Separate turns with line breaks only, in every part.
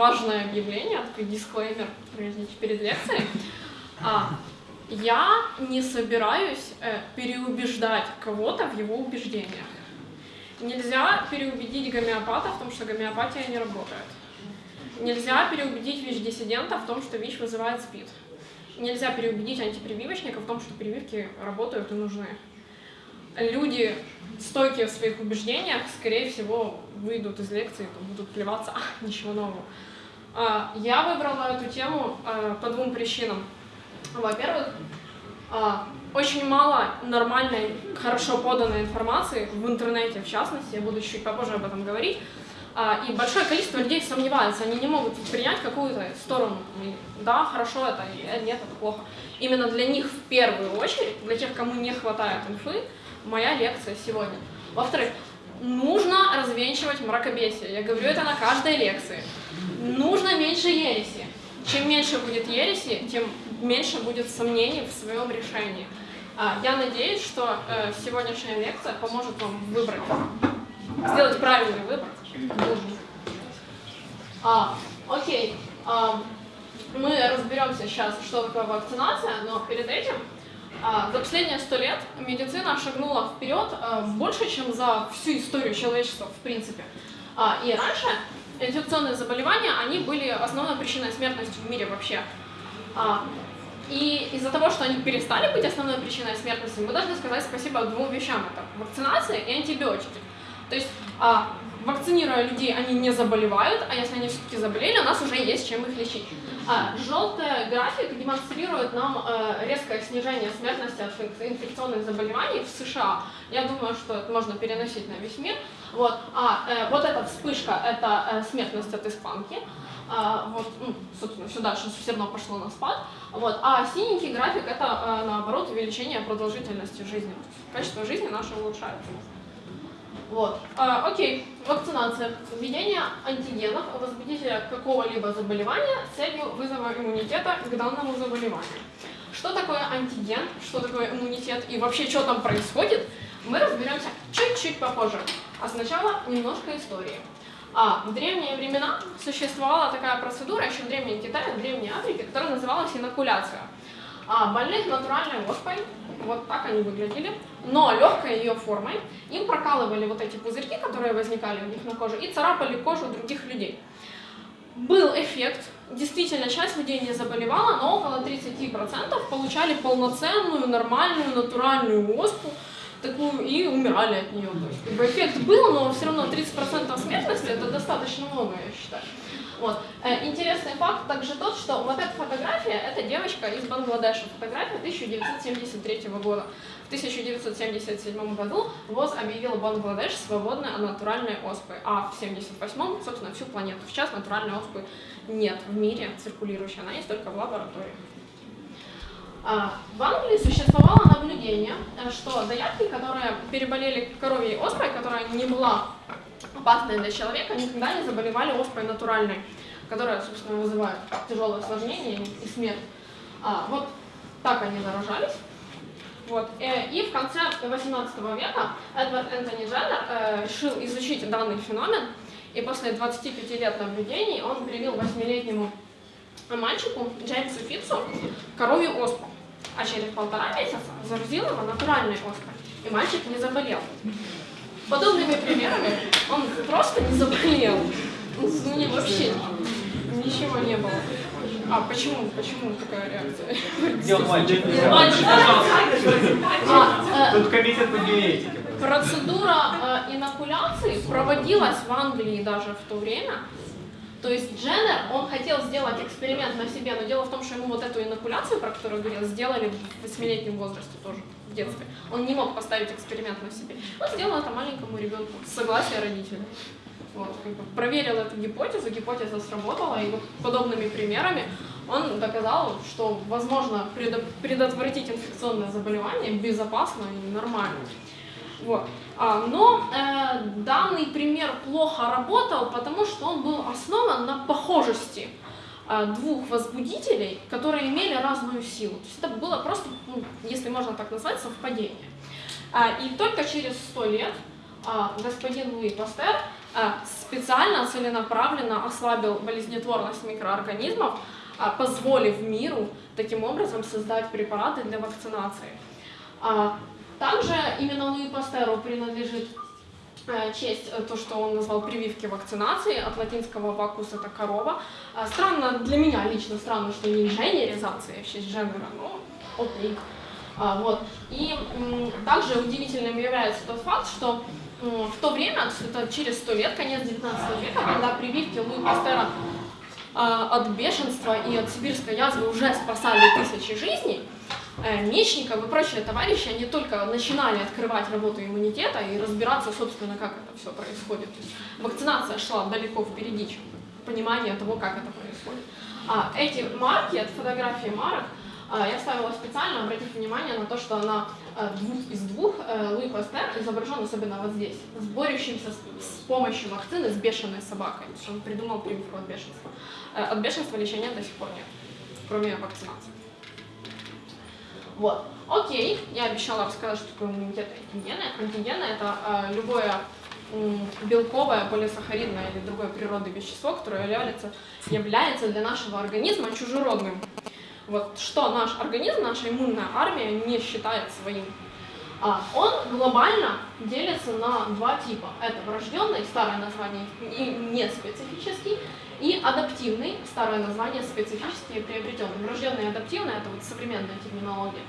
важное объявление, такой дисклеймер перед лекцией. А, я не собираюсь э, переубеждать кого-то в его убеждениях. Нельзя переубедить гомеопата в том, что гомеопатия не работает. Нельзя переубедить ВИЧ-диссидента в том, что ВИЧ вызывает СПИД. Нельзя переубедить антипрививочника в том, что прививки работают и нужны. Люди, стойкие в своих убеждениях, скорее всего, выйдут из лекции, будут плеваться, а, ничего нового. А, я выбрала эту тему а, по двум причинам. Во-первых, а, очень мало нормальной, хорошо поданной информации в интернете, в частности, я буду чуть попозже об этом говорить, и большое количество людей сомневаются, они не могут принять какую-то сторону. да, хорошо это, нет, это плохо. Именно для них в первую очередь, для тех, кому не хватает инфы, моя лекция сегодня. Во-вторых, нужно развенчивать мракобесие. Я говорю это на каждой лекции. Нужно меньше ереси. Чем меньше будет ереси, тем меньше будет сомнений в своем решении. А, я надеюсь, что э, сегодняшняя лекция поможет вам выбрать, сделать правильный выбор. А, окей, а, мы разберемся сейчас, что такое вакцинация, но перед этим а, за последние сто лет медицина шагнула вперед а, больше, чем за всю историю человечества, в принципе. А, и раньше инфекционные заболевания, они были основной причиной смертности в мире вообще. А, и из-за того, что они перестали быть основной причиной смертности, мы должны сказать спасибо двум вещам. Это вакцинация и антибиотики. То есть, а, вакцинируя людей, они не заболевают, а если они все-таки заболели, у нас уже есть чем их лечить. А, желтый график демонстрирует нам э, резкое снижение смертности от инфекционных заболеваний в США. Я думаю, что это можно переносить на весь мир. Вот, а э, вот эта вспышка – это э, смертность от испанки. А, вот, ну, собственно, все дальше все равно пошло на спад. Вот, а синенький график – это, э, наоборот, увеличение продолжительности жизни. Качество жизни наше улучшается. Вот. А, окей, вакцинация. Введение антигенов, возбудителя какого-либо заболевания с целью вызова иммунитета к данному заболеванию. Что такое антиген, что такое иммунитет и вообще, что там происходит, мы разберемся чуть-чуть попозже. А сначала немножко истории. А, в древние времена существовала такая процедура, еще в Древнем Китае, в Древней Африке, которая называлась инокуляция. А, больных натуральной оспой, вот так они выглядели, но легкой ее формой, им прокалывали вот эти пузырьки, которые возникали у них на коже, и царапали кожу других людей. Был эффект, действительно, часть людей не заболевала, но около 30% получали полноценную, нормальную, натуральную оспу, такую и умирали от нее. То есть, как бы эффект был, но все равно 30% смертности это достаточно много, я считаю. Вот. Э, интересный факт также тот, что вот эта фотография, это девочка из Бангладеша, фотография 1973 года. В 1977 году ВОЗ объявил Бангладеш свободной от натуральной оспы, а в 1978, собственно, всю планету. Сейчас натуральной оспы нет в мире циркулирующей, она есть только в лаборатории. А, в Англии существовало наблюдение, э, что доярки, которые переболели коровьей оспой, которая не была опасные для человека, никогда не заболевали оспой натуральной, которая, собственно, вызывает тяжелое осложнение и смерть. А, вот так они заражались. Вот. Э, и в конце 18 века Эдвард Энтони Дженнер э, решил изучить данный феномен, и после 25 лет наблюдений он привил 8-летнему мальчику Джеймсу Фитцу коровью оспу, а через полтора месяца заразил его натуральной оспой, и мальчик не заболел подобными примерами он просто не заболел. У него вообще ничего не было. А почему? Почему такая реакция?
Где он мальчик?
Мальчик,
Тут комитет по генетике.
Процедура э, инокуляции проводилась в Англии даже в то время. То есть Дженнер, он хотел сделать эксперимент на себе, но дело в том, что ему вот эту инокуляцию, про которую говорил, сделали в 8-летнем возрасте тоже, в детстве. Он не мог поставить эксперимент на себе. Он сделал это маленькому ребенку с согласия родителей. Вот, как бы проверил эту гипотезу, гипотеза сработала, и вот подобными примерами он доказал, что возможно предотвратить инфекционное заболевание безопасно и нормально. Вот. А, но э, данный пример плохо работал, потому что он был основан на похожести э, двух возбудителей, которые имели разную силу. То есть это было просто, ну, если можно так назвать, совпадение. А, и только через сто лет а, господин Луи Пастер специально, целенаправленно ослабил болезнетворность микроорганизмов, позволив миру таким образом создать препараты для вакцинации. Также именно Луи Пастеру принадлежит э, честь э, то, что он назвал прививки вакцинации, от латинского вакус это корова. А, Странно, для меня лично странно, что не инженеризация в честь Дженнера, но окей. А, вот. И также удивительным является тот факт, что в то время, это через сто лет, конец 19 века, когда прививки Луи Пастера от бешенства и от сибирской язвы уже спасали тысячи жизней, Мечников и прочие товарищи, они только начинали открывать работу иммунитета и разбираться, собственно, как это все происходит. То есть вакцинация шла далеко впереди, чем понимание того, как это происходит. А эти марки, это фотографии марок, а, я ставила специально, обратив внимание на то, что она э, двух из двух, э, Луи Пастер изображен особенно вот здесь, с борющимся с, помощью вакцины с бешеной собакой, он придумал прививку от бешенства. Э, От бешенства лечения до сих пор нет, кроме вакцинации. Вот. Окей, я обещала рассказать, что такое иммунитет и антигены. Антигены это э, любое белковое, полисахаридное или другое природное вещество, которое является, является для нашего организма чужеродным. Вот что наш организм, наша иммунная армия не считает своим. А, он глобально делится на два типа. Это врожденный, старое название, и неспецифический, и адаптивный, старое название специфический приобретенный. Врожденный адаптивный это вот современная терминология.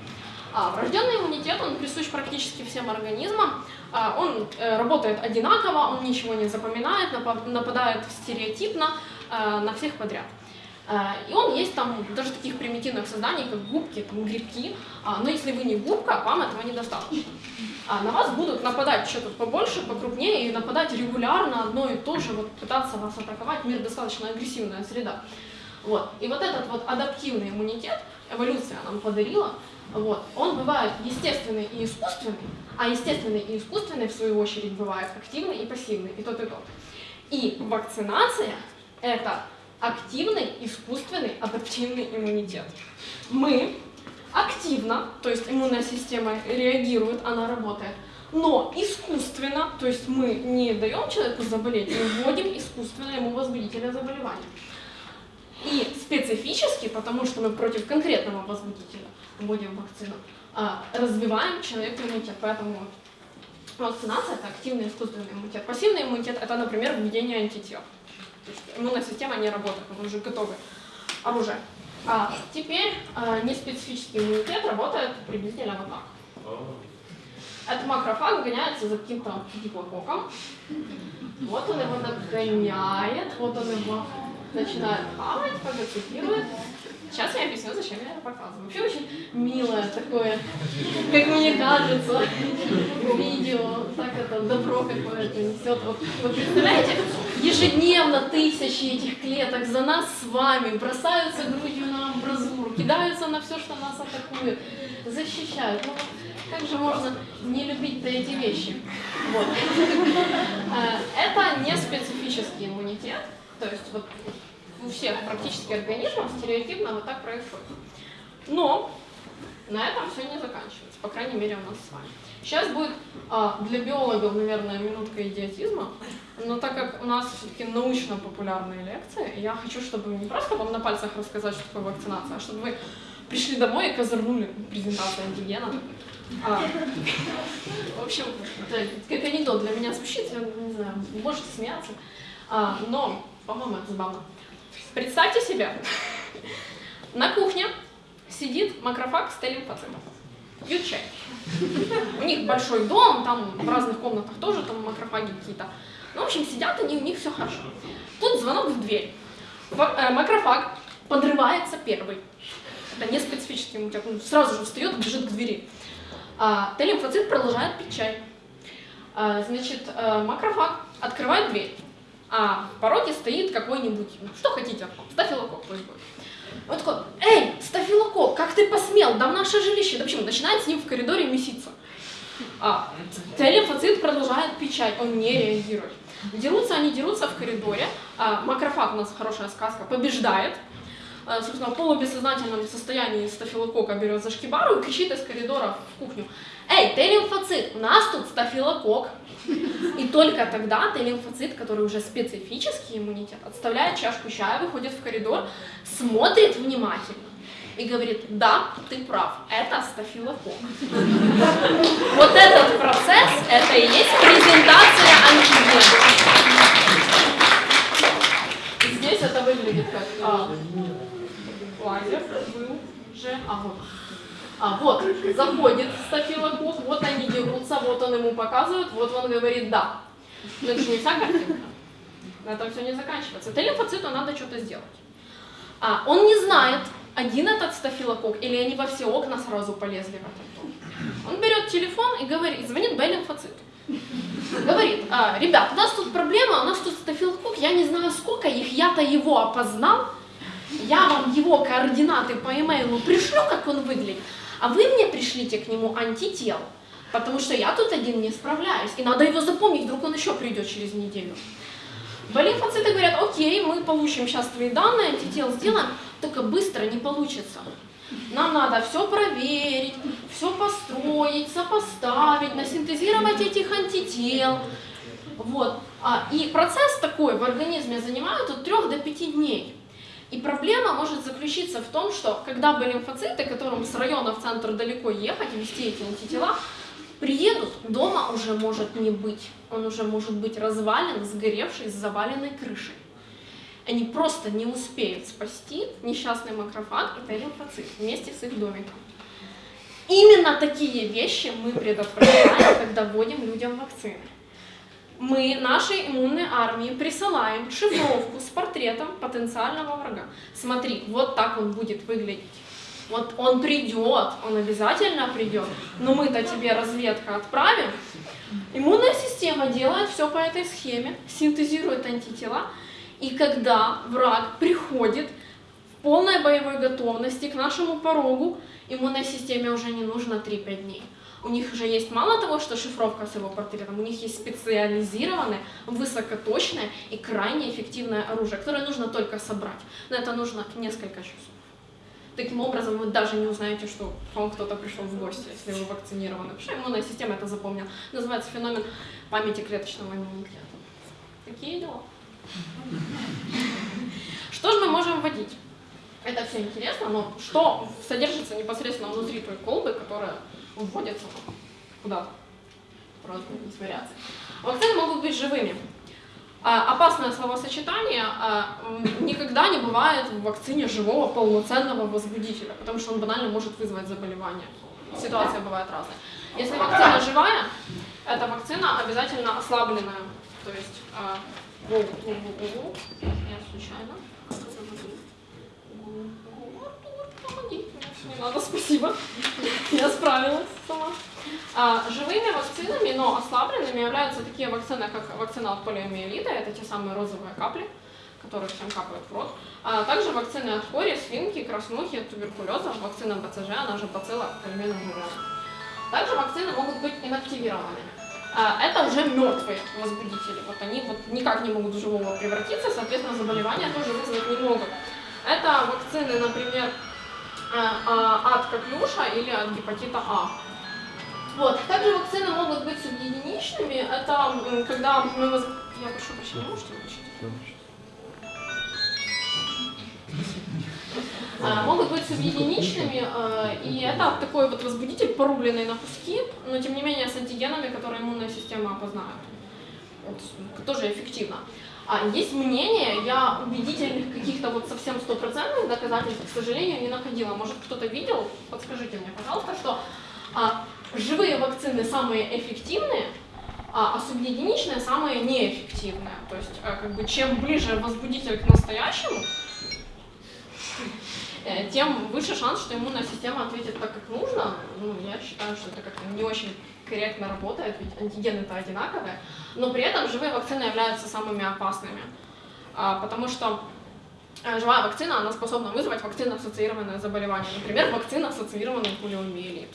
А врожденный иммунитет, он присущ практически всем организмам. А, он э, работает одинаково, он ничего не запоминает, напа- нападает стереотипно э, на всех подряд. Э, И он есть там даже таких примитивных созданий, как губки, там, грибки. А, Но если вы не губка, вам этого недостаточно. А на вас будут нападать что-то побольше, покрупнее, и нападать регулярно одно и то же, вот пытаться вас атаковать. Мир достаточно агрессивная среда. Вот. И вот этот вот адаптивный иммунитет, эволюция нам подарила, вот, он бывает естественный и искусственный, а естественный и искусственный, в свою очередь, бывает активный и пассивный, и тот, и тот. И вакцинация – это активный, искусственный, адаптивный иммунитет. Мы активно, то есть иммунная система реагирует, она работает, но искусственно, то есть мы не даем человеку заболеть, мы вводим искусственно ему возбудителя заболевания. И специфически, потому что мы против конкретного возбудителя вводим вакцину, а, развиваем человеку иммунитет. Поэтому вакцинация – это активный искусственный иммунитет. Пассивный иммунитет – это, например, введение антител. То есть иммунная система не работает, мы уже готовы оружие. А теперь а, неспецифический иммунитет работает приблизительно вот так. Этот макрофаг гоняется за каким-то гипококом. Вот он его нагоняет, вот он его начинает хавать, фагоцитирует. Сейчас я объясню, зачем я это показываю. Вообще очень милое такое, как мне кажется, видео, так это добро какое-то несет. Вот, вы представляете, ежедневно тысячи этих клеток за нас с вами бросаются грудью на амбразуру, кидаются на все, что нас атакует, защищают. Ну, как же можно не любить-то эти вещи? Вот. Э, Это не специфический иммунитет, то есть вот у всех практически организмов стереотипно вот так происходит. Но на этом все не заканчивается, по крайней мере у нас с вами. Сейчас будет а, для биологов, наверное, минутка идиотизма, но так как у нас все-таки научно-популярные лекции, я хочу, чтобы не просто вам на пальцах рассказать, что такое вакцинация, а чтобы вы пришли домой и козырнули презентацию антигена. А, в общем, это как анекдот для меня звучит, я не знаю, можете смеяться, А, но, по-моему, это забавно. Представьте себе, на кухне сидит макрофаг с Т-лимфоцитом. Пьют чай. У них большой дом, там в разных комнатах тоже там макрофаги какие-то. Ну, в общем, сидят они, у них все хорошо. Тут звонок в дверь. Э, Макрофаг подрывается первый. Это не специфический иммунитет. Он сразу же встает, бежит к двери. А, продолжает пить чай. А, значит, э, макрофаг открывает дверь. А в пороге стоит какой-нибудь, ну, что хотите, стафилококк пусть будет. Он такой, эй, стафилококк, как ты посмел, да в наше жилище. Да почему? Начинает с ним в коридоре меситься. А, Т-лимфоцит продолжает чай, он не реагирует. Дерутся они, дерутся в коридоре. А, макрофаг, у нас хорошая сказка, побеждает. Э, собственно, в полубессознательном состоянии стафилокока берет за шкибару и кричит из коридора в кухню. Эй, ты лимфоцит, у нас тут стафилокок. И только тогда ты лимфоцит, который уже специфический иммунитет, отставляет чашку чая, выходит в коридор, смотрит внимательно и говорит, да, ты прав, это стафилокок. Вот этот процесс, это и есть презентация антигена. Здесь это выглядит как а, лазер был же, а вот. А, вот, заходит стафилокок, вот они дерутся, вот он ему показывает, вот он говорит «да». Но это же не вся картинка. На этом все не заканчивается. Это лимфоциту надо что-то сделать. А, он не знает, один этот стафилокок или они во все окна сразу полезли в этот дом. Он берет телефон и говорит, звонит Б-лимфоциту. Говорит, а, ребят, у нас тут проблема, у нас тут стафилокок, я не знаю сколько их, я-то его опознал, я вам его координаты по имейлу пришлю, как он выглядит, а вы мне пришлите к нему антител, потому что я тут один не справляюсь, и надо его запомнить, вдруг он еще придет через неделю. Болимфоциты говорят, окей, мы получим сейчас твои данные, антител сделаем, только быстро не получится. Нам надо все проверить, все построить, сопоставить, насинтезировать этих антител. Вот. А, и процесс такой в организме занимает от 3 до 5 дней. И проблема может заключиться в том, что когда бы лимфоциты, которым с района в центр далеко ехать, вести эти антитела, приедут, дома уже может не быть. Он уже может быть развален, сгоревший, с заваленной крышей. Они просто не успеют спасти несчастный макрофаг и Т-лимфоцит вместе с их домиком. Именно такие вещи мы предотвращаем, когда вводим людям вакцины. Мы нашей иммунной армии присылаем шифровку с портретом потенциального врага. Смотри, вот так он будет выглядеть. Вот он придет, он обязательно придет, но мы-то тебе разведка отправим. Иммунная система делает все по этой схеме, синтезирует антитела, и когда враг приходит в полной боевой готовности к нашему порогу, иммунной системе уже не нужно 3-5 дней. У них уже есть мало того, что шифровка с его портретом, у них есть специализированное, высокоточное и крайне эффективное оружие, которое нужно только собрать. Но это нужно несколько часов. Таким образом, вы даже не узнаете, что вам кто-то пришел в гости, если вы вакцинированы. Потому что иммунная система это запомнила. Называется феномен памяти клеточного иммунитета. Такие дела. Что же мы можем вводить? Это все интересно, но что содержится непосредственно внутри той колбы, которая вводится куда-то? Просто вариации. Вакцины могут быть живыми. А, опасное словосочетание а, никогда не бывает в вакцине живого полноценного возбудителя, потому что он банально может вызвать заболевание. Ситуация бывает разная. Если вакцина живая, эта вакцина обязательно ослабленная. То есть а, Воу, воу, воу, случайно. Не надо, спасибо. Я справилась сама. А, живыми вакцинами, но ослабленными являются такие вакцины, как вакцина от полиомиелита, это те самые розовые капли, которые всем капают в рот. А также вакцины от кори, свинки, краснухи, туберкулеза, вакцина БЦЖ, она же бацилла кальмена Также вакцины могут быть инактивированными. А, это уже мертвые возбудители. Вот они вот никак не могут в живого превратиться, соответственно, заболевания тоже вызвать не могут. Это вакцины, например, от коклюша или от гепатита А. Вот. Также вакцины могут быть субъединичными. Это когда мы... Воз... Я прошу прощения, можете выключить? А, могут быть субъединичными, и это такой вот возбудитель, порубленный на куски, но тем не менее с антигенами, которые иммунная система опознает. Вот, тоже эффективно. А есть мнение, я убедительных каких-то вот совсем стопроцентных доказательств, к сожалению, не находила. Может, кто-то видел? Подскажите мне, пожалуйста, что а, живые вакцины самые эффективные, а, а субъединичные самые неэффективные. То есть, а, как бы, чем ближе возбудитель к настоящему, тем выше шанс, что иммунная система ответит так, как нужно. Ну, я считаю, что это как-то не очень корректно работает, ведь антигены-то одинаковые. Но при этом живые вакцины являются самыми опасными, а, потому что э, живая вакцина, она способна вызвать вакцина-ассоциированное заболевание. Например, вакцина-ассоциированный полиомиелит.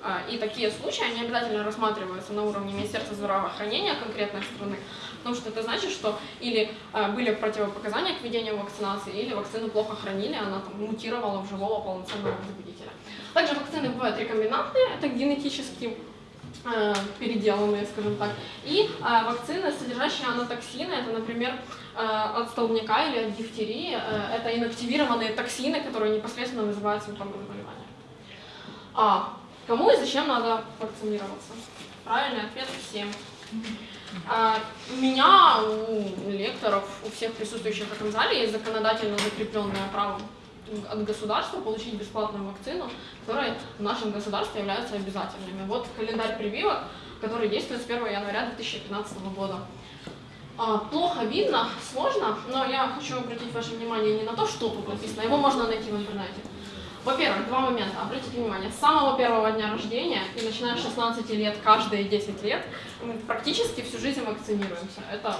А, И такие случаи, они обязательно рассматриваются на уровне Министерства здравоохранения конкретной страны, потому что это значит, что или а, были противопоказания к введению вакцинации, или вакцину плохо хранили, она там мутировала в живого полноценного возбудителя. Также вакцины бывают рекомбинантные, это генетически э, переделанные, скажем так, и вакцины, содержащие анатоксины, это, например, от столбняка или от дифтерии, это инактивированные токсины, которые непосредственно вызывают симптомы заболевания. А кому и зачем надо вакцинироваться? Правильный ответ всем. А, у меня, у лекторов, у всех присутствующих в этом зале есть законодательно закрепленное право от государства получить бесплатную вакцину, которые в нашем государстве являются обязательными. Вот календарь прививок, который действует с 1 января 2015 года. А, Плохо видно, сложно, но я хочу обратить ваше внимание не на то, что тут написано, его можно найти в интернете. Во-первых, два момента. Обратите внимание, с самого первого дня рождения и начиная с 16 лет, каждые 10 лет, мы практически всю жизнь вакцинируемся. Это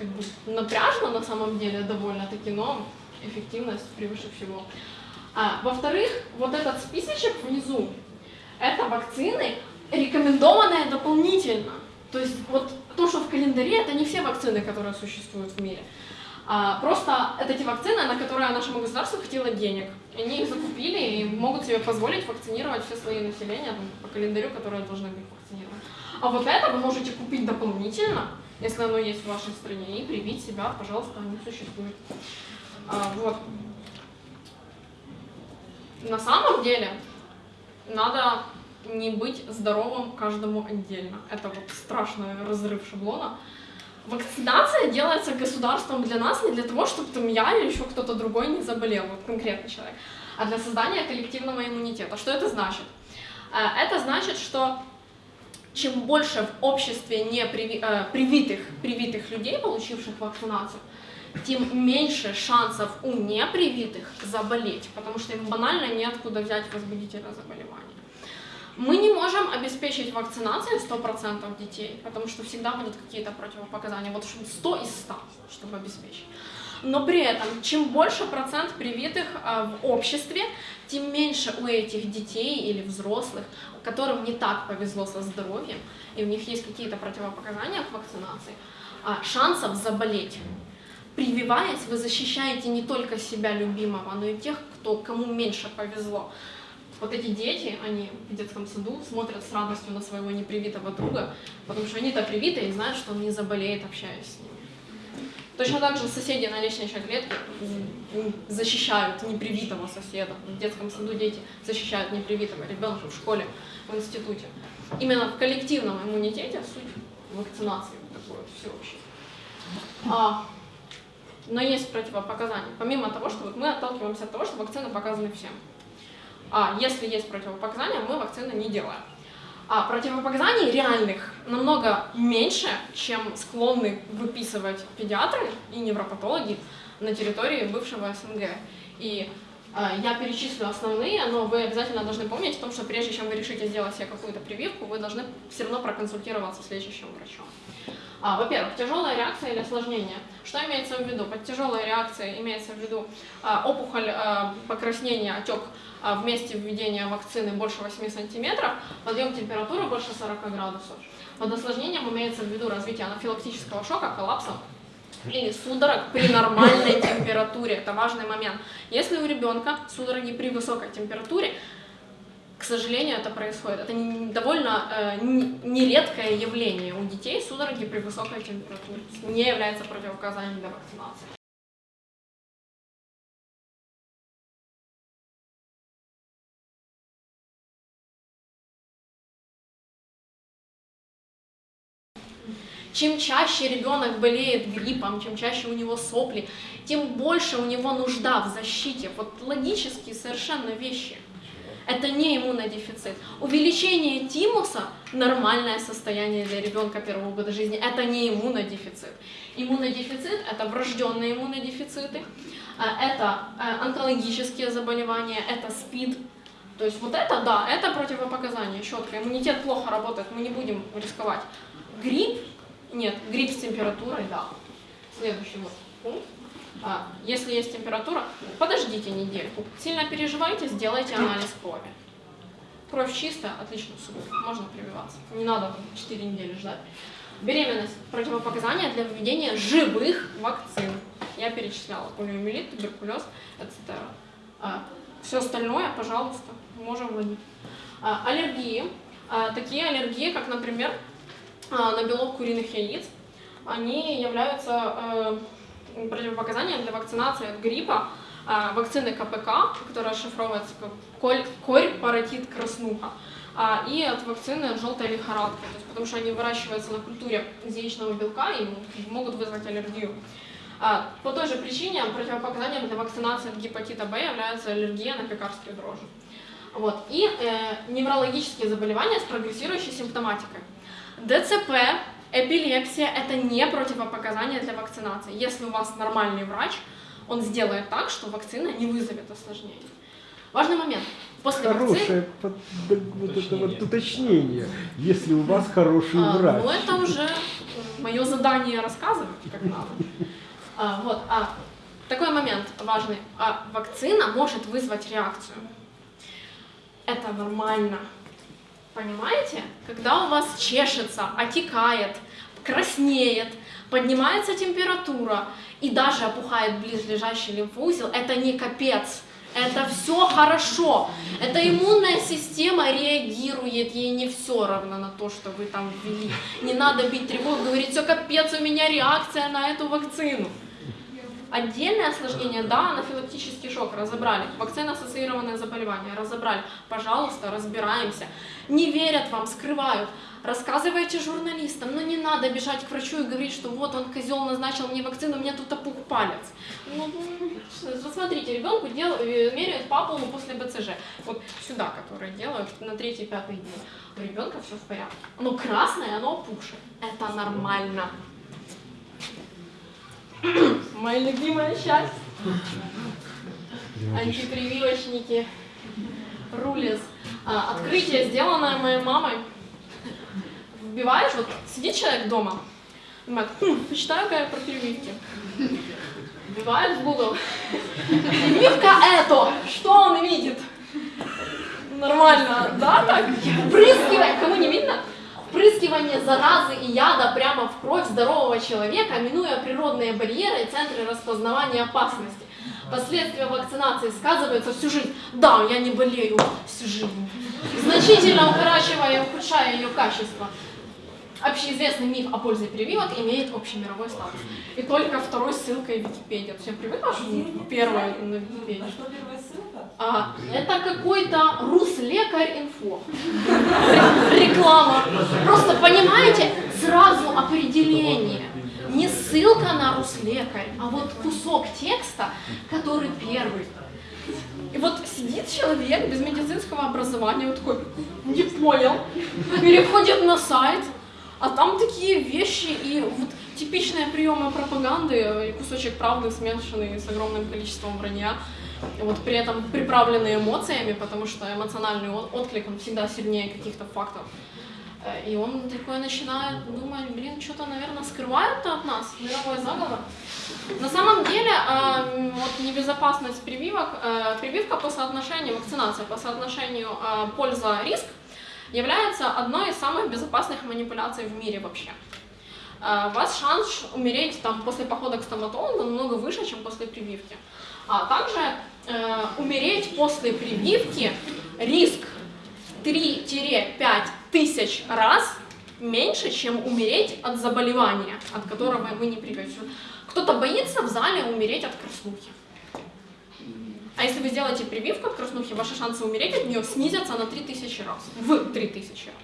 как бы напряжно на самом деле довольно-таки, но эффективность превыше всего. А, во-вторых, вот этот списочек внизу, это вакцины, рекомендованные дополнительно. То есть вот то, что в календаре, это не все вакцины, которые существуют в мире. А, просто это те вакцины, на которые нашему государству хватило денег. Они их закупили и могут себе позволить вакцинировать все слои населения там, по календарю, которые должны быть вакцинированы. А вот это вы можете купить дополнительно, если оно есть в вашей стране, и привить себя, пожалуйста, они существуют. А, вот. На самом деле, надо не быть здоровым каждому отдельно. Это вот страшный разрыв шаблона. Вакцинация делается государством для нас не для того, чтобы там я или еще кто-то другой не заболел, вот конкретный человек, а для создания коллективного иммунитета. Что это значит? Э, Это значит, что чем больше в обществе не приви- э, привитых, привитых людей, получивших вакцинацию, тем меньше шансов у непривитых заболеть, потому что им банально неоткуда взять возбудителя заболевания. Мы не можем обеспечить вакцинацией 100% детей, потому что всегда будут какие-то противопоказания. Вот 100 из 100, чтобы обеспечить. Но при этом, чем больше процент привитых а, в обществе, тем меньше у этих детей или взрослых, которым не так повезло со здоровьем, и у них есть какие-то противопоказания к вакцинации, а, шансов заболеть. Прививаясь, вы защищаете не только себя любимого, но и тех, кто, кому меньше повезло. Вот эти дети, они в детском саду смотрят с радостью на своего непривитого друга, потому что они-то привиты и знают, что он не заболеет, общаясь с ними. Точно так же соседи на лестничной клетке защищают непривитого соседа. В детском саду дети защищают непривитого ребенка в школе, в институте. Именно в коллективном иммунитете суть вакцинации вот такой вот всеобщей. А, но есть противопоказания. Помимо того, что вот мы отталкиваемся от того, что вакцины показаны всем. А если есть противопоказания, мы вакцины не делаем. А противопоказаний реальных намного меньше, чем склонны выписывать педиатры и невропатологи на территории бывшего СНГ. И я перечислю основные, но вы обязательно должны помнить о том, что прежде чем вы решите сделать себе какую-то прививку, вы должны все равно проконсультироваться с лечащим врачом. А, во-первых, тяжелая реакция или осложнение. Что имеется в виду? Под тяжелой реакцией имеется в виду а, опухоль, а, покраснение, отек а, в месте введения вакцины больше 8 сантиметров, подъем температуры больше 40 градусов. Под осложнением имеется в виду развитие анафилактического шока, коллапса или судорог при нормальной температуре. Это важный момент. Если у ребенка судороги при высокой температуре, к сожалению, это происходит. Это довольно э, нередкое явление у детей судороги при высокой температуре. Не является противопоказанием для вакцинации. Чем чаще ребенок болеет гриппом, чем чаще у него сопли, тем больше у него нужда в защите. Вот логические совершенно вещи. Это не иммунодефицит. Увеличение тимуса – нормальное состояние для ребенка первого года жизни. Это не иммунодефицит. Иммунодефицит – это врожденные иммунодефициты, а, это э, онкологические заболевания, это СПИД. То есть вот это, да, это противопоказание четко. Иммунитет плохо работает, мы не будем рисковать. Грипп нет, грипп с температурой, да. Следующий вот пункт. А, если есть температура, подождите недельку. Сильно переживайте, сделайте анализ крови. Кровь чистая, отлично, супер, можно прививаться. Не надо там 4 недели ждать. Беременность. Противопоказания для введения живых вакцин. Я перечисляла полиомиелит, туберкулез, etc. А, все остальное, пожалуйста, можем вводить. А, аллергии. А, такие аллергии, как, например, на белок куриных яиц, они являются э, противопоказанием для вакцинации от гриппа, а, вакцины КПК, которая расшифровывается как корь, паротит, краснуха, а, и от вакцины от желтой лихорадки, то есть, потому что они выращиваются на культуре яичного белка и могут вызвать аллергию. А, по той же причине противопоказанием для вакцинации от гепатита Б является аллергия на пекарские дрожжи. Вот. И э, неврологические заболевания с прогрессирующей симптоматикой. ДЦП, эпилепсия – это не противопоказания для вакцинации. Если у вас нормальный врач, он сделает так, что вакцина не вызовет осложнений. Важный момент. После вакцины...
Хорошее под- вот это вот уточнение, если у вас хороший
А,
врач.
Ну, это уже мое задание рассказывать, как надо. А, вот, а, такой момент важный. А, вакцина может вызвать реакцию. Это нормально. Понимаете? Когда у вас чешется, отекает, краснеет, поднимается температура и даже опухает близлежащий лимфоузел, это не капец. Это все хорошо. Это иммунная система реагирует, ей не все равно на то, что вы там ввели. Не надо бить тревогу, говорить, все капец, у меня реакция на эту вакцину. Отдельное осложнение, да, анафилактический шок, разобрали. Вакцина-ассоциированное заболевание, разобрали. Пожалуйста, разбираемся. Не верят вам, скрывают. Рассказывайте журналистам, но не надо бежать к врачу и говорить, что вот он, козел, назначил мне вакцину, у меня тут опух палец. Ну, ну, смотрите, ребенку дел, э, меряют по полу после БЦЖ. Вот сюда, которые делают на третий-пятый день. У ребенка все в порядке. Оно красное, оно опухшее. Это нормально. Моя любимая часть. Антипрививочники. Рулез. А, открытие, сделанное моей мамой. Вбиваешь, вот сидит человек дома, думает, хм, почитаю-ка я про прививки. Вбивает в Google. Прививка это, что он видит? Нормально, да, так? Впрыскивание, кому не видно? Впрыскивание заразы и яда прямо в кровь здорового человека, минуя природные барьеры и центры распознавания опасности. Последствия вакцинации сказываются всю жизнь. Да, я не болею всю жизнь. Значительно укорачивая и ухудшая ее качество. Общеизвестный миф о пользе прививок имеет общемировой статус. И только второй ссылкой Википедия. Все привыкла, что первая на Википедии? А, это какой-то руслекарь инфо. Ре- Реклама. Просто понимаете, сразу определение. Не ссылка на руслекарь, а вот кусок текста, который первый. И вот сидит человек без медицинского образования, вот такой, не понял, переходит на сайт, а там такие вещи и вот типичные приемы пропаганды, кусочек правды, смешанный с огромным количеством вранья, вот при этом приправленные эмоциями, потому что эмоциональный от- отклик, он всегда сильнее каких-то фактов. Э, И он такой начинает думать, блин, что-то, наверное, скрывают-то от нас, мировой заговор. На самом деле, вот небезопасность прививок, э, прививка по соотношению, вакцинация по соотношению э, польза-риск является одной из самых безопасных манипуляций в мире вообще. Э, вас шанс умереть там, после похода к стоматологу намного выше, чем после прививки. А также э, умереть после прививки риск 3-5 тысяч раз меньше, чем умереть от заболевания, от которого вы не прививаетесь. Кто-то боится в зале умереть от краснухи. А если вы сделаете прививку от краснухи, ваши шансы умереть от нее снизятся на 3000 раз. В 3000 раз.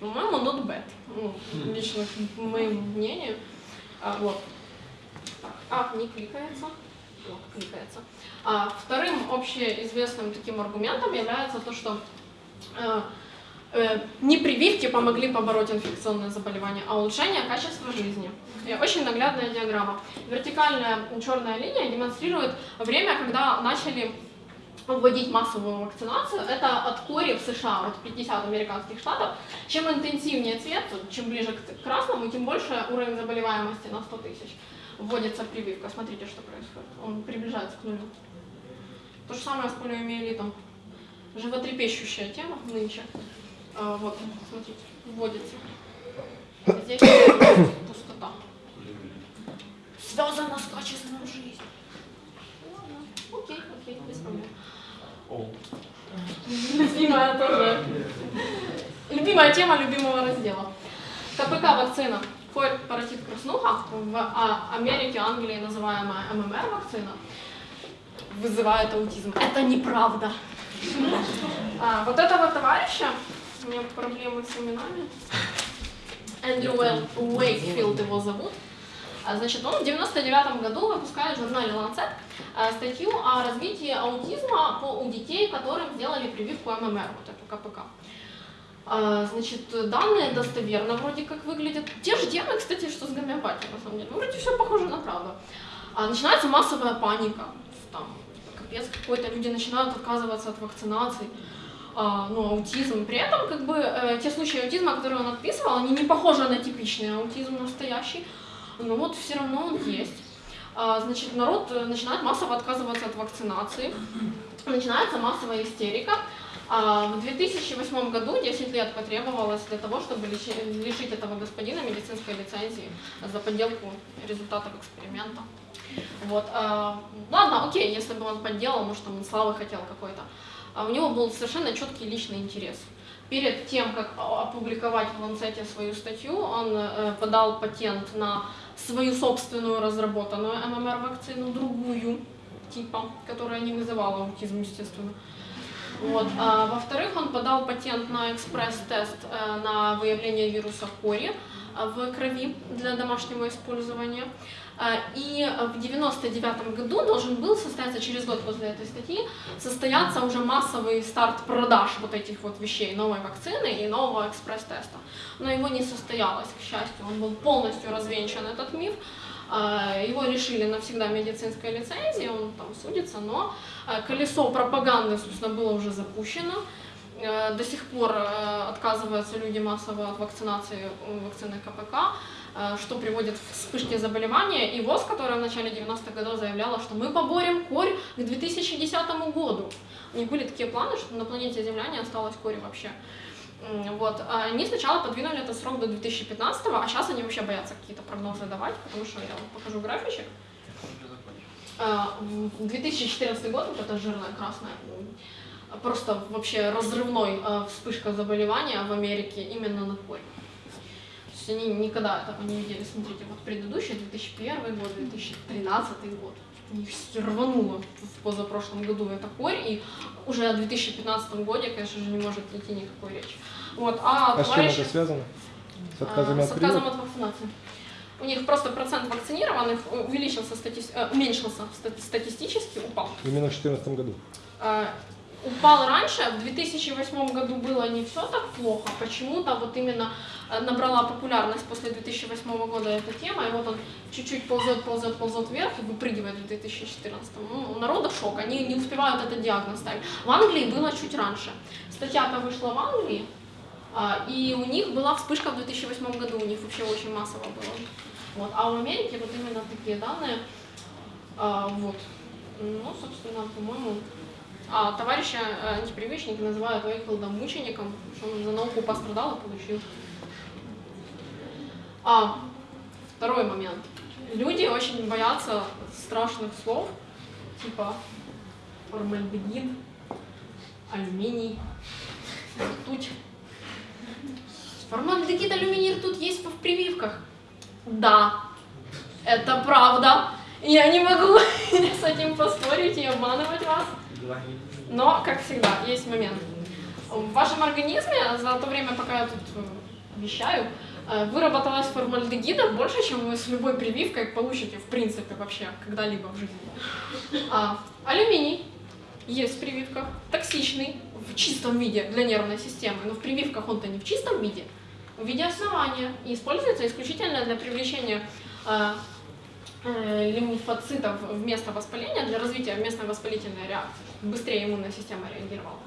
По-моему, not bad. Ну, лично к моему мнению. А, вот. А, не кликается. Вот. А, вторым общеизвестным таким аргументом является то, что э, э, не прививки помогли побороть инфекционное заболевание, а улучшение качества жизни. И очень наглядная диаграмма. Вертикальная черная линия демонстрирует время, когда начали вводить массовую вакцинацию. Это от кори в США, от 50 американских штатов. Чем интенсивнее цвет, чем ближе к красному, тем больше уровень заболеваемости на 100 тысяч. Вводится прививка. Смотрите, что происходит. Он приближается к нулю. То же самое с полиомиелитом. животрепещущая тема нынче. А, вот, смотрите, вводится. Здесь пустота. Связано с качеством жизни. Ладно, окей, окей, без проблем. Любимая тоже. Любимая тема любимого раздела. КПК вакцина. Фойр паротит краснуха. В а, Америке, Англии называемая ММР вакцина вызывает аутизм. Это неправда. А, вот этого товарища, у меня проблемы с именами, Эндрю Уэйкфилд его зовут, а, Значит, он в 99 году выпускает в журнале Lancet статью о развитии аутизма у детей, которым сделали прививку ММР, вот эту КПК. А, Значит, данные достоверно вроде как выглядят. Те же темы, кстати, что с гомеопатией, на самом деле. Вроде все похоже на правду. А, Начинается массовая паника. Там, капец какой-то, люди начинают отказываться от вакцинаций. А, ну, аутизм. При этом, как бы, э, те случаи аутизма, которые он описывал, они не похожи на типичный аутизм настоящий, но вот все равно он есть. А, значит, народ начинает массово отказываться от вакцинации, начинается массовая истерика. А, в 2008 году 10 лет потребовалось для того, чтобы лиши- лишить этого господина медицинской лицензии за подделку результатов эксперимента. Вот. а, ладно, окей, если бы он подделал, может, там он славы хотел какой-то. А у него был совершенно четкий личный интерес. Перед тем, как опубликовать в Ланцете свою статью, он э, подал патент на свою собственную разработанную ММР-вакцину, другую типа, которая не вызывала аутизм, естественно. Вот. А, во-вторых, он подал патент на экспресс-тест э, на выявление вируса кори э, в крови для домашнего использования. А, И в 99 году должен был состояться, через год после этой статьи, состояться уже массовый старт продаж вот этих вот вещей, новой вакцины и нового экспресс-теста. Но его не состоялось, к счастью, он был полностью развенчан, этот миф. А, Его лишили навсегда медицинской лицензии, он там судится, но а, колесо пропаганды, собственно, было уже запущено. Э, До сих пор э, отказываются люди массово от вакцинации вакцины КПК, э, что приводит к вспышке заболевания. И ВОЗ, которая в начале 90-х годов заявляла, что мы поборем корь к 2010 году. У них были такие планы, что на планете Земля не осталось кори вообще. Вот. а Они сначала подвинули этот срок до 2015, а сейчас они вообще боятся какие-то прогнозы давать, потому что я вам покажу графичек. А, в 2014 год, вот эта жирная красная, просто вообще разрывной а, вспышка заболевания в Америке именно на корь. То есть они никогда этого не видели. Смотрите, вот предыдущий, 2001 год, 2013 год. Всё рвануло в позапрошлом году это корь, и уже о 2015 году, конечно же, не может идти никакой речи. Вот, а,
А с чем
товарищи-
это связано? С
а,
отказами
с
от
отказом
прививок?
от вакцинации. У них просто процент вакцинированных увеличился, стати- э, уменьшился ста- статистически, упал.
Именно в 2014 году.
А, упал раньше, в 2008 году было не все так плохо, почему-то вот именно э, набрала популярность после 2008 года эта тема, и вот он чуть-чуть ползет, ползет, ползет вверх и выпрыгивает в 2014. Ну, у народа шок, они не успевают этот диагноз ставить. В Англии было чуть раньше. Статья-то вышла в Англии, а, и у них была вспышка в 2008 году, у них вообще очень массово было. Вот. А в Америке вот именно такие данные. А, вот. Ну, собственно, по-моему, а товарища э, антипрививочник называют Уэйкфилдом мучеником, что он за науку пострадал и получил. А, второй момент. Люди очень боятся страшных слов, типа формальдегид, алюминий, ртуть. Формальдегид, алюминий, ртуть есть в прививках. Да, это правда. Я не могу с этим поспорить и обманывать вас. Но, как всегда, есть момент. В вашем организме за то время, пока я тут э, вещаю, э, выработалось формальдегида больше, чем вы с любой прививкой получите, в принципе, вообще, когда-либо в жизни. А, алюминий есть в прививках, токсичный в чистом виде для нервной системы, но в прививках он-то не в чистом виде, в виде основания и используется исключительно для привлечения э, лимфоцитов вместо воспаления, для развития местной воспалительной реакции, быстрее иммунная система реагировала.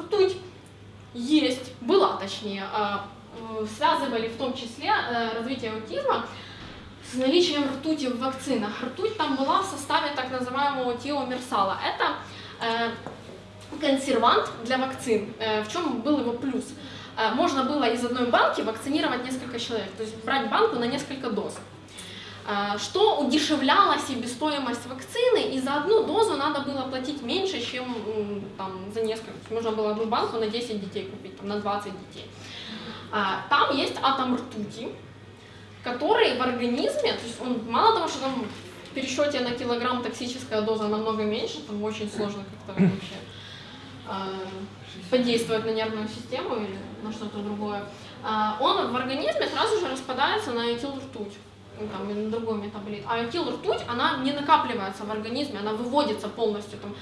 Ртуть есть, была точнее, а, э, связывали в том числе э, развитие аутизма с наличием ртути в вакцинах. Ртуть там была в составе так называемого тиомерсала. Это э, консервант для вакцин. Э, В чем был его плюс? Э, Можно было из одной банки вакцинировать несколько человек, то есть брать банку на несколько доз. Э, Что удешевляло себестоимость вакцины, и за одну дозу надо было платить меньше, чем там, за несколько. Можно было одну банку на 10 детей купить, там, на 20 детей. А, Там есть атом ртути, который в организме, то есть он мало того, что там в пересчете на килограмм токсическая доза намного меньше, там очень сложно как-то вообще э, подействовать на нервную систему или на что-то другое, а, он в организме сразу же распадается на этилртуть ну, там, или на другой метаболит. А этилртуть, она не накапливается в организме, она выводится полностью. Там,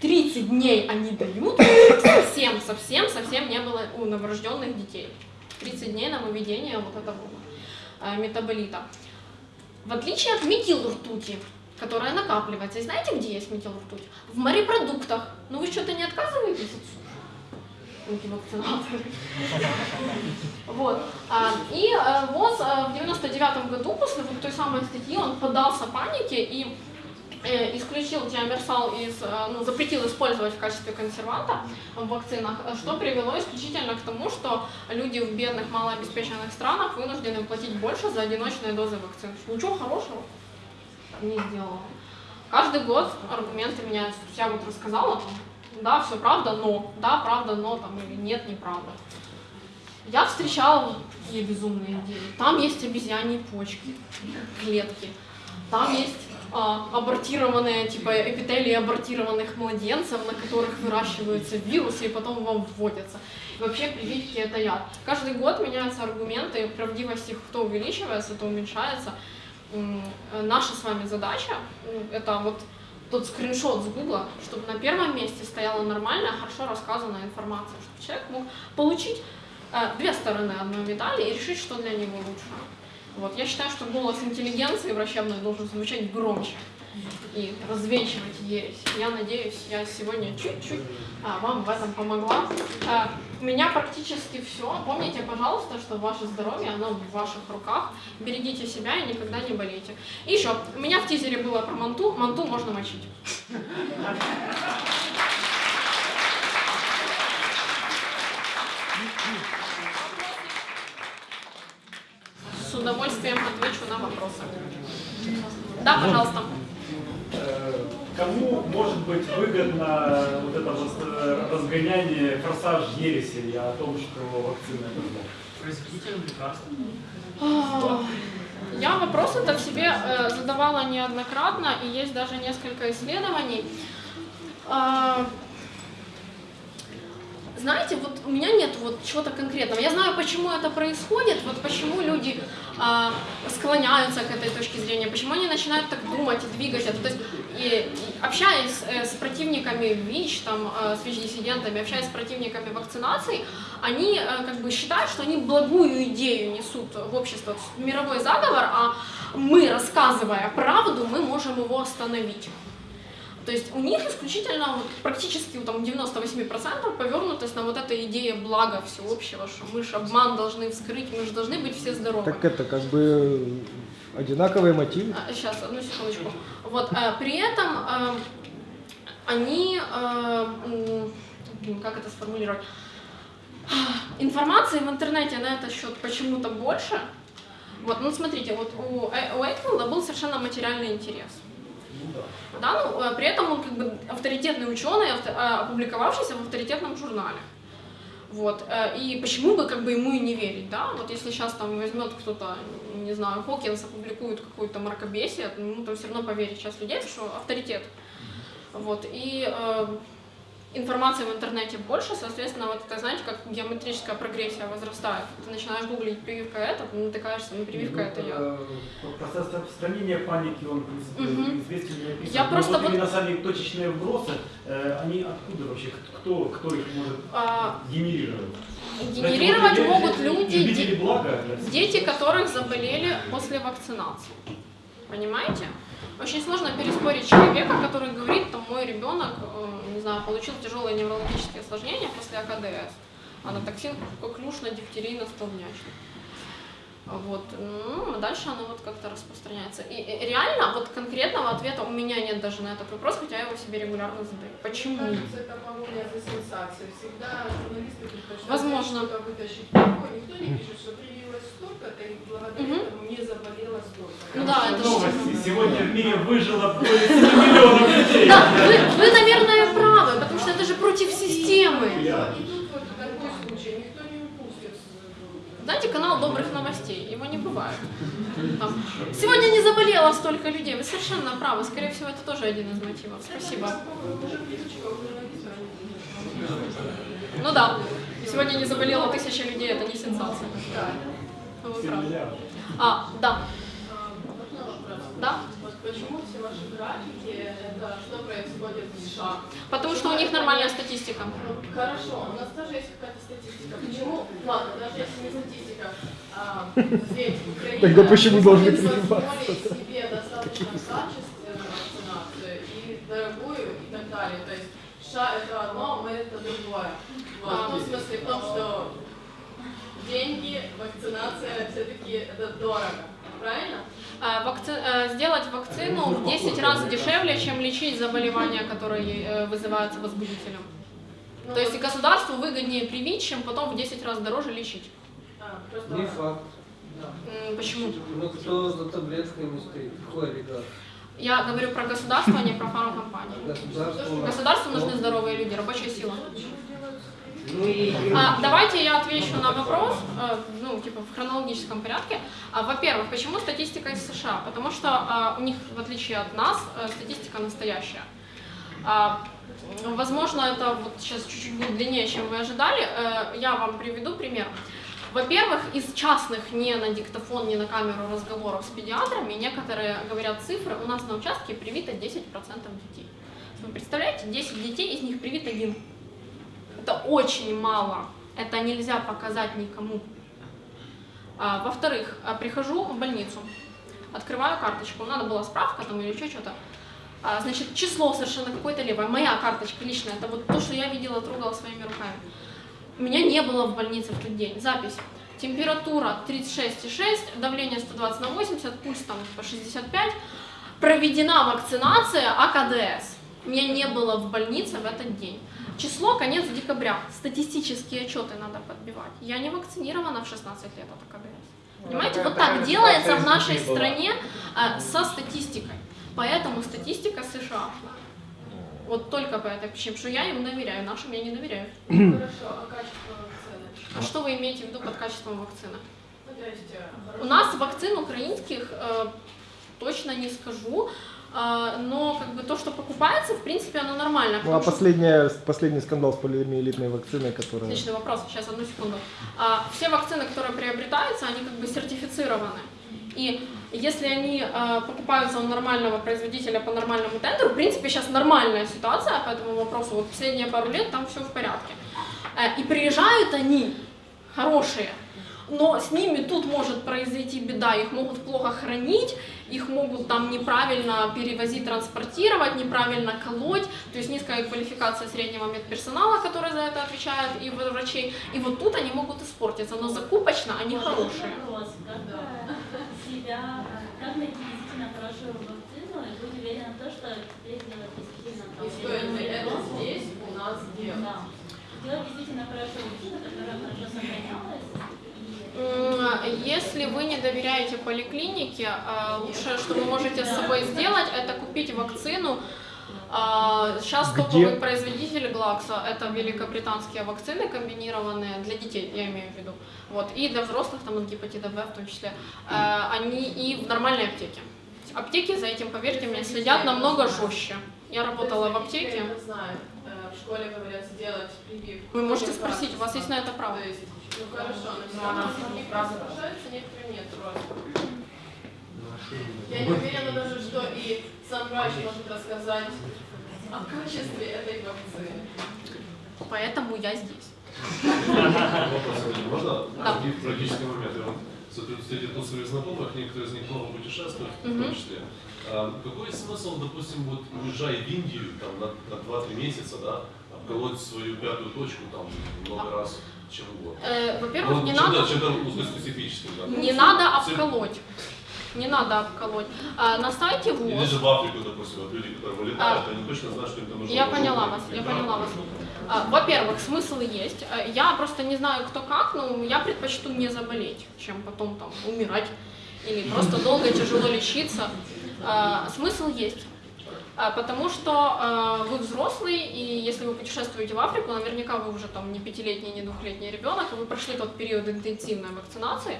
30 дней они дают, совсем, совсем, совсем не было у новорожденных детей. 30 дней на выведение вот этого э, метаболита. В отличие от метилртути, которая накапливается. И знаете, где есть метилртуть? В морепродуктах. Ну вы что-то не отказываетесь от суши? Антивакцинаторы. Вот. А, И э, ВОЗ э, в 99 году, после вот той самой статьи, он поддался панике и э, исключил тиамерсал из, ну, запретил использовать в качестве консерванта в вакцинах, что привело исключительно к тому, что люди в бедных, малообеспеченных странах вынуждены платить больше за одиночные дозы вакцин. Ничего хорошего не сделала. Каждый год аргументы меняются. Я вот рассказала, да, все правда, но, да, правда, но, там, или нет, неправда. Я встречала такие безумные идеи. Там есть обезьяньи почки, клетки. Там есть а, абортированные, типа эпителии абортированных младенцев, на которых выращиваются вирусы и потом вам вводятся. И вообще прививки это яд. Каждый год меняются аргументы, правдивость их то увеличивается, то уменьшается. Э, Наша с вами задача это вот тот скриншот с Гугла, чтобы на первом месте стояла нормальная, хорошо рассказанная информация, чтобы человек мог получить э, две стороны одной медали и решить, что для него лучше. Вот. Я считаю, что голос интеллигенции врачебной должен звучать громче и развенчивать ересь. Я надеюсь, я сегодня чуть-чуть а, вам в этом помогла. А, у меня практически все. Помните, пожалуйста, что ваше здоровье, оно в ваших руках. Берегите себя и никогда не болейте. И еще, у меня в тизере было про манту. Манту можно мочить. С удовольствием отвечу на вопросы. Да, пожалуйста.
Э, Кому может быть выгодно вот это э, разгоняние, форсаж ереси о том, что вакцина это зло?
Производителям лекарств.
Я вопрос этот себе э, задавала неоднократно, и есть даже несколько исследований. Знаете, вот у меня нет вот чего-то конкретного. Я знаю, почему это происходит, вот почему люди склоняются к этой точке зрения, почему они начинают так думать и двигать это. То есть, и, и общаясь э, с противниками ВИЧ, там, э, с ВИЧ-диссидентами, общаясь с противниками вакцинации, они э, как бы считают, что они благую идею несут в общество, мировой заговор, а мы, рассказывая правду, мы можем его остановить. То есть у них исключительно вот, практически там 98% повернутость на вот этой идее блага всеобщего, что мы же обман должны вскрыть, мы же должны быть все здоровы.
Так это как бы одинаковые мотивы.
Сейчас, одну секундочку. Вот, э, при этом э, они, блин, как это сформулировать, информации в интернете на этот счет почему-то больше. Вот, ну смотрите, вот у, у Эйкфилда был совершенно материальный интерес. Да, ну, э, при этом он как бы авторитетный ученый, э, опубликовавшийся в авторитетном журнале. Вот, э, и почему бы как бы ему и не верить, да? Вот если сейчас там возьмет кто-то, не знаю, Хокинс опубликует какую-то мракобесие, ну, то все равно поверит сейчас людей, что авторитет. Вот, и информации в интернете больше, соответственно, вот это, знаете, как геометрическая прогрессия возрастает. Ты начинаешь гуглить прививка это, ты натыкаешься на прививка это я.
Э, Процесс распространения паники, он,
Мгм.
известен и описан.
Я
Но
просто
вот именно сами точечные вбросы, э, они откуда вообще, кто, кто их может
А,
генерировать?
генерировать
вот
могут люди, де-
для всех.
дети, которых заболели после вакцинации. Понимаете? Очень сложно переспорить человека, который говорит, там, мой ребенок, знаю, получил тяжелые неврологические осложнения после АКДС, анатоксин, коклюш на дифтерийно столбнячный. Вот, ну, а дальше оно вот как-то распространяется. И, и реально, вот конкретного ответа у меня нет даже на этот вопрос, хотя я его себе регулярно задаю. Почему?
Мне кажется, это погоня за сенсацией. Всегда журналисты предпочитают
Возможно.
что-то вытащить. Никто не пишет, что привилось столько-то, и благодаря
Мгм.
этому не заболело столько.
Ну да, это
Новости. Сегодня в мире выжило более 7 миллионов людей.
Да, вы, вы, наверное, правы, потому что это же против системы.
И тут вот такой случай, никто не упустит.
Знаете, канал добрых новостей, его не бывает. Там, Сегодня не заболело столько людей, вы совершенно правы, скорее всего, это тоже один из мотивов. Спасибо. Ну да, сегодня не заболело тысяча людей, это не сенсация. Вы правы.
Миллиард.
А, да, да.
Вот почему все ваши графики, это что происходит в США?
Потому что у них нормальная статистика.
Хорошо, у нас тоже есть какая-то статистика. Почему? Ладно, даже если не статистика, а, ведь Украина
Тогда почему должны
позволить себе достаточно качественную вакцинацию и дорогую и так далее. То есть США это одно, а мы это другое. Ну, в смысле в том, что деньги, вакцинация все-таки это дорого. Правильно?
А, вакци- э, Сделать вакцину в 10 раз дешевле, чем лечить заболевания, которые э, вызываются возбудителем.
Ну,
То есть государству выгоднее привить, чем потом в 10 раз дороже лечить.
а,
Не факт.
Почему?
Ну кто за таблетками стоит? Какой олигарх?
Я говорю про государство, а не про фармкомпании.
Государство.
Государству нужны здоровые люди, рабочая сила.
Ну.
А, давайте я отвечу на вопрос, э, ну, типа, в хронологическом порядке. А, во-первых, почему статистика из США? Потому что а, у них, в отличие от нас, э, статистика настоящая. А, возможно, это вот сейчас чуть-чуть будет длиннее, чем вы ожидали. Э, я вам приведу пример. Во-первых, из частных, не на диктофон, не на камеру разговоров с педиатрами, некоторые говорят цифры, у нас на участке привито 10% детей. Вы представляете, 10 детей, из них привит один. Это очень мало. Это нельзя показать никому. А, во-вторых, а, прихожу в больницу, открываю карточку, надо была справка там или еще что-то. А, значит, число совершенно какое-то левое. Моя карточка личная, это вот то, что я видела, трогала своими руками. Меня не было в больнице в тот день. Запись. Температура 36,6, давление 120 на 80, пульс там по 65. Проведена вакцинация АКДС. Меня не было в больнице в этот день. Число конец декабря. Статистические отчеты надо подбивать. Я не вакцинирована в 16 лет от АКДС. Понимаете, вот так делается в нашей стране а, со статистикой. Поэтому статистика США. Вот только по этой причине, что я им доверяю, нашим я не доверяю.
Хорошо, а качество вакцины?
А что вы имеете в виду под качеством вакцины?
Ну, э,
У нас вакцин украинских э, точно не скажу, но как бы то, что покупается, в принципе, оно нормально.
Ну а
потому что-
последняя, последний скандал с полиомиелитной вакциной, которая...
Отличный вопрос, сейчас одну секунду. А, все вакцины, которые приобретаются, они как бы сертифицированы. И если они а, покупаются у нормального производителя по нормальному тендеру, в принципе, сейчас нормальная ситуация по этому вопросу, вот последние пару лет там все в порядке. Э, и приезжают они хорошие, но с ними тут может произойти беда, их могут плохо хранить, их могут там неправильно перевозить, транспортировать, неправильно колоть, то есть низкая квалификация среднего медперсонала, который за это отвечает, и врачей, и вот тут они могут испортиться, но закупочно они хорошие.
Вопрос. Как себя, как найти действительно хорошую вакцину и быть уверенным в том, что теперь делать действительно
и стоит ли это здесь у нас делать?
Да. Делать действительно хорошую вакцину, которая хорошо сохранялась.
Если вы не доверяете поликлинике, э, лучшее, что вы можете с собой сделать, это купить вакцину. А, Сейчас
Где?
топовый производитель Glaxo, это великобританские вакцины комбинированные для детей, я имею в виду, вот, и для взрослых, там, от гепатита В в том числе, Э, они и в нормальной аптеке. Аптеки за этим, поверьте мне, следят намного жестче. Я работала в аптеке.
Я это знаю. Э, В школе говорят сделать прививку.
Вы можете спросить, у вас есть на это право.
Ну хорошо, но все равно некоторые соглашаются, некоторые нет просто. Я не уверена даже, что и сам врач может рассказать о качестве этой вакцины.
Поэтому я здесь.
Вопрос. Можно?
Да.
Один практический момент. Я вот смотрю, среди тут своих знакомых, некоторые из них много путешествуют, в том числе. А, Какой смысл, допустим, вот уезжая в Индию там, на, на 2-3 месяца, да, обколоть свою пятую точку там много раз? Чем год.
Э, во-первых,
Ну,
не надо,
Чем-то узкоспецифическим, да.
не надо обколоть. Не надо обколоть. А, на сайте
Или
ВОЗ
же в Африку, допустим, вот люди, которые вылетают, они точно знают, что им там нужно.
Я поняла вас, я поняла вас. А, Во-первых, смысл есть. А, Я просто не знаю, кто как, но я предпочту не заболеть, чем потом там умирать или просто долго тяжело лечиться. А, Смысл есть. А, Потому что а, вы взрослый, и если вы путешествуете в Африку, наверняка вы уже там не пятилетний, не двухлетний ребенок, и вы прошли тот период интенсивной вакцинации.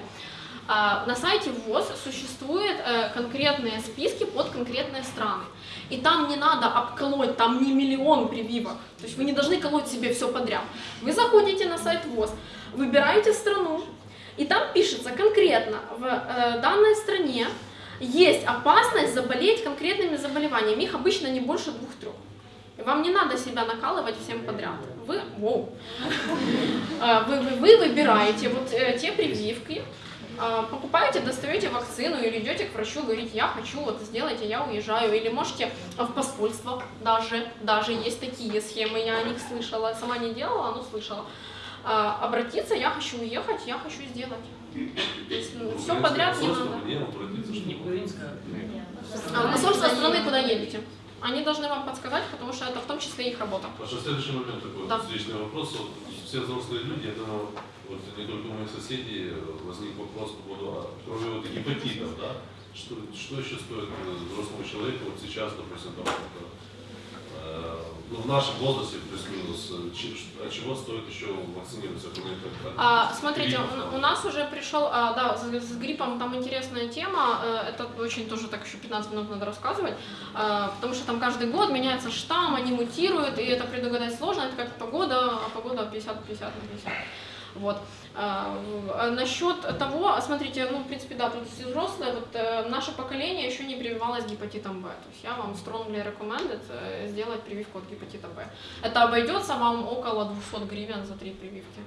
А, На сайте ВОЗ существуют э, конкретные списки под конкретные страны. И там не надо обколоть, там не миллион прививок. То есть вы не должны колоть себе все подряд. Вы заходите на сайт ВОЗ, выбираете страну, и там пишется конкретно в э, данной стране есть опасность заболеть конкретными заболеваниями. Их обычно не больше двух-трех. Вам не надо себя накалывать всем подряд. Вы, воу. А, вы, вы, вы выбираете вот э, те прививки, а, покупаете, достаете вакцину или идете к врачу, говорите, я хочу, вот сделайте, я уезжаю. Или можете в посольство даже, даже есть такие схемы, я о них слышала, сама не делала, но слышала. А, обратиться, я хочу уехать, я хочу сделать. То есть,
Ну,
все подряд не надо. А, посольство страны, куда едете. Они должны вам подсказать, потому что это в том числе их работа.
Паша, следующий момент такой
Да.
встречный вопрос. Все взрослые люди, думаю, вот не только у моих соседей э, возник вопрос по поводу, а, кроме вот гепатитов, да, что, что еще стоит э, взрослому человеку вот сейчас, допустим, там, вот, э, ну, в нашем возрасте плюс-минус, э, от а чего стоит еще вакцинироваться? Э,
а, смотрите, у, у нас уже пришел, а, да, с, с гриппом там интересная тема, э, это очень тоже так еще 15 минут надо рассказывать, а, потому что там каждый год меняется штамм, они мутируют, и это предугадать сложно, это как погода, а погода 50-50 на 50. 50, 50. Вот. А, а насчет того, смотрите, ну, в принципе, да, тут все взрослые, вот э, наше поколение еще не прививалось гепатитом В, То есть я вам strongly recommended э, сделать прививку от гепатита В. Это обойдется вам около 200 гривен за три прививки.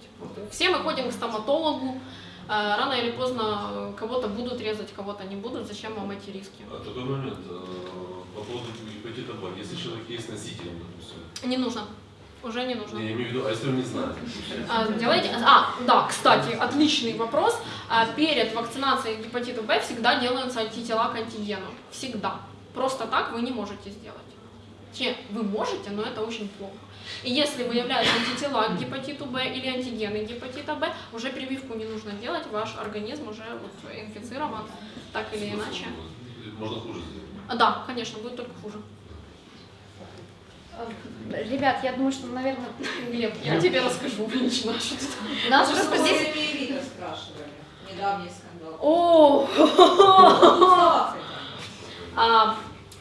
Типа, все мы ходим к стоматологу, э, рано или поздно кого-то будут резать, кого-то не будут, зачем вам эти риски?
А такой момент, по поводу гепатита В, если человек есть носителем, допустим.
Не нужно. Уже не нужно.
я имею в виду, а если он не знает?
А, Делайте. А, да, кстати, отличный вопрос. А, Перед вакцинацией гепатита Б всегда делаются антитела к антигену. Всегда. Просто так вы не можете сделать. Че, вы можете, но это очень плохо. И если выявляются антитела к гепатиту Б или антигены гепатита Б, уже прививку не нужно делать, ваш организм уже вот инфицирован так или иначе.
Можно хуже сделать.
А, Да, конечно, будет только хуже.
Ребят, я думаю, что, наверное,
Глеб, я тебе расскажу лично, что ты там.
нас просто здесь...
спрашивали. Недавний скандал.
О! А,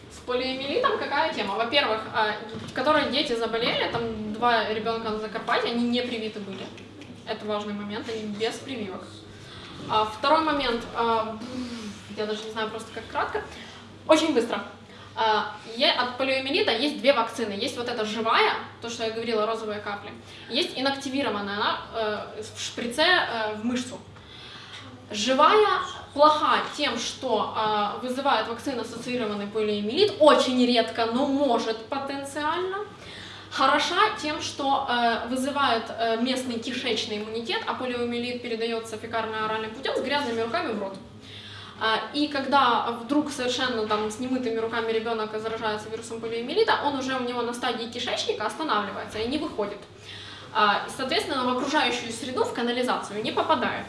с полиомиелитом какая тема? Во-первых, а, в которой дети заболели, там два ребенка на Закарпатье, они не привиты были. Это важный момент, они без прививок. А, второй момент, я даже не знаю просто как кратко, очень быстро. А, от полиомиелита есть две вакцины. Есть вот эта живая, то, что я говорила, розовые капли. Есть инактивированная, она э, в шприце э, в мышцу. Живая плоха тем, что э, вызывает вакцина-ассоциированный полиомиелит, очень редко, но может потенциально. Хороша тем, что э, вызывает э, местный кишечный иммунитет, а полиомиелит передается фекально-оральным путем с грязными руками в рот. А, И когда вдруг совершенно там с немытыми руками ребенок заражается вирусом полиомиелита, он уже у него на стадии кишечника останавливается и не выходит. А, Соответственно, в окружающую среду, в канализацию не попадает.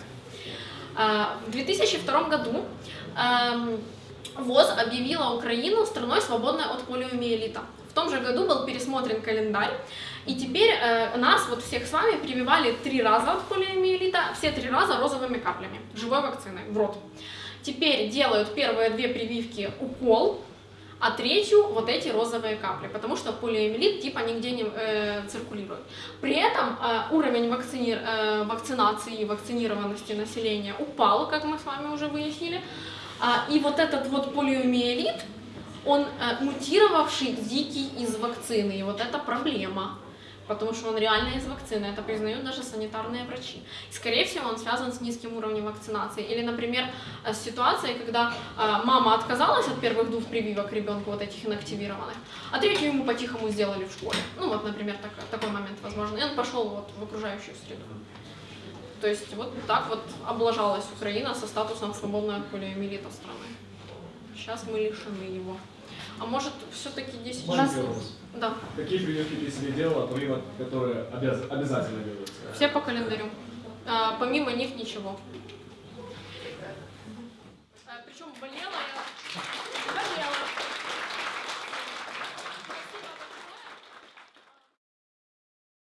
А, В 2002 году эм, ВОЗ объявила Украину страной, свободной от полиомиелита. В том же году был пересмотрен календарь, и теперь э, нас, вот всех с вами, прививали три раза от полиомиелита, все три раза розовыми каплями, живой вакциной в рот. Теперь делают первые две прививки укол, а третью вот эти розовые капли, потому что полиомиелит типа нигде не э, циркулирует. При этом э, уровень вакцини- э, вакцинации и вакцинированности населения упал, как мы с вами уже выяснили. А, и вот этот вот полиомиелит, он э, мутировавший дикий из вакцины, и вот это проблема. Потому что он реально из вакцины, это признают даже санитарные врачи. И, скорее всего, он связан с низким уровнем вакцинации. Или, например, э, с ситуацией, когда э, мама отказалась от первых двух прививок ребенку, вот этих инактивированных, а третью ему по-тихому сделали в школе. Ну вот, например, так- такой момент возможно. И он пошел вот в окружающую среду. То есть вот так вот облажалась Украина со статусом свободной от полиомиелита страны. Сейчас мы лишены его. А может, все-таки 10
Маленький
часов?
вопрос.
Да,
Какие прививки ты себе делала, помимо которые обяз- обязательно делаются?
все по А, помимо них ничего. Причем